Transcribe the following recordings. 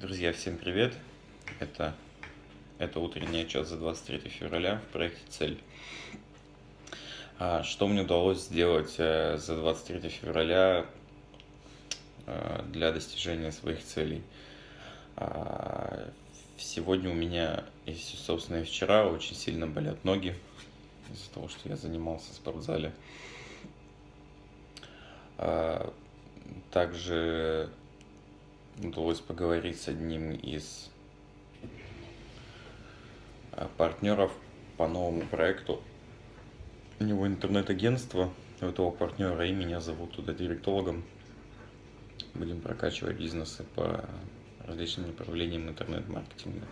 Друзья, всем привет! Это, это утренний отчет за 23 февраля в проекте «Цель». А, что мне удалось сделать э, за 23 февраля э, для достижения своих целей? А, сегодня у меня, и, собственно, и вчера очень сильно болят ноги из-за того, что я занимался в спортзале. А, также удалось поговорить с одним из а, партнеров по новому проекту. У него интернет-агентство, у этого партнера и меня зовут туда директологом. Будем прокачивать бизнесы по различным направлениям интернет-маркетинга.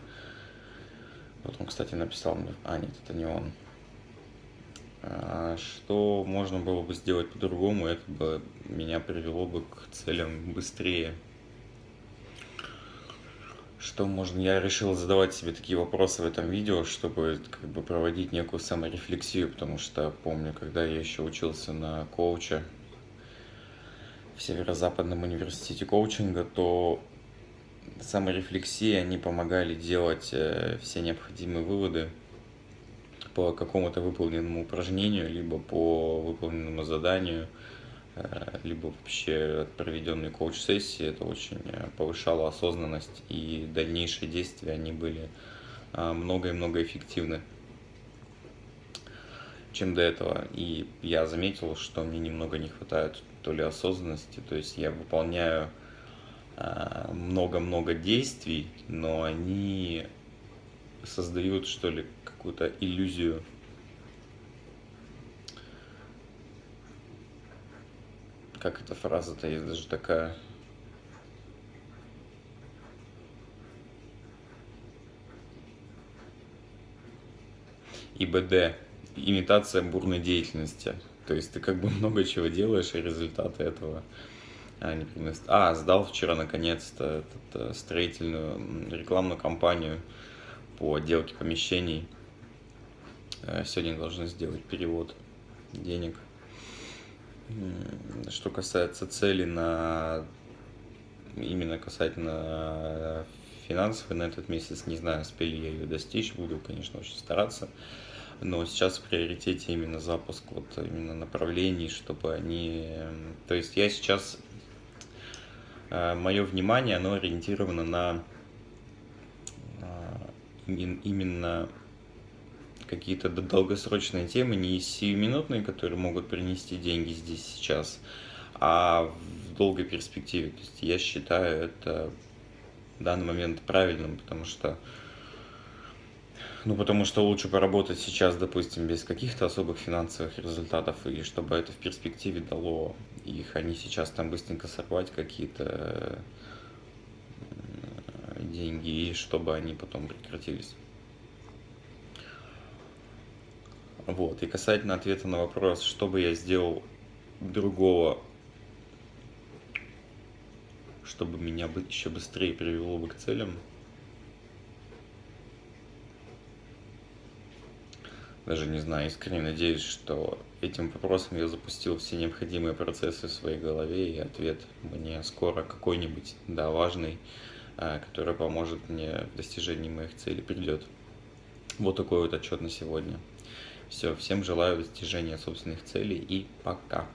Вот он, кстати, написал мне, а нет, это не он. А, что можно было бы сделать по-другому, это бы меня привело бы к целям быстрее, что можно, я решил задавать себе такие вопросы в этом видео, чтобы как бы проводить некую саморефлексию, потому что помню, когда я еще учился на коуча в Северо-Западном университете коучинга, то саморефлексии, они помогали делать э, все необходимые выводы по какому-то выполненному упражнению, либо по выполненному заданию – либо вообще проведенные коуч-сессии, это очень э, повышало осознанность, и дальнейшие действия, они были э, много и много эффективны, чем до этого. И я заметил, что мне немного не хватает то ли осознанности, то есть я выполняю много-много действий, но они создают, что ли, какую-то иллюзию как эта фраза-то есть даже такая. ИБД. Имитация бурной деятельности. То есть ты как бы много чего делаешь, и результаты этого а, не приносят. А, сдал вчера наконец-то э, строительную рекламную кампанию по отделке помещений. Э, сегодня должны сделать перевод денег. Что касается цели на именно касательно финансовой на этот месяц, не знаю, успели я ее достичь, буду, конечно, очень стараться. Но сейчас в приоритете именно запуск вот именно направлений, чтобы они... То есть я сейчас... Э, Мое внимание, оно ориентировано на э, именно какие-то долгосрочные темы, не сиюминутные, которые могут принести деньги здесь сейчас, а в долгой перспективе. То есть я считаю это в данный момент правильным, потому что ну, потому что лучше поработать сейчас, допустим, без каких-то особых финансовых результатов, и чтобы это в перспективе дало их, а не сейчас там быстренько сорвать какие-то деньги, и чтобы они потом прекратились. Вот. И касательно ответа на вопрос, что бы я сделал другого, чтобы меня бы еще быстрее привело бы к целям, даже не знаю, искренне надеюсь, что этим вопросом я запустил все необходимые процессы в своей голове, и ответ мне скоро какой-нибудь, да, важный, а, который поможет мне в достижении моих целей, придет. Вот такой вот отчет на сегодня. Все, всем желаю достижения собственных целей и пока.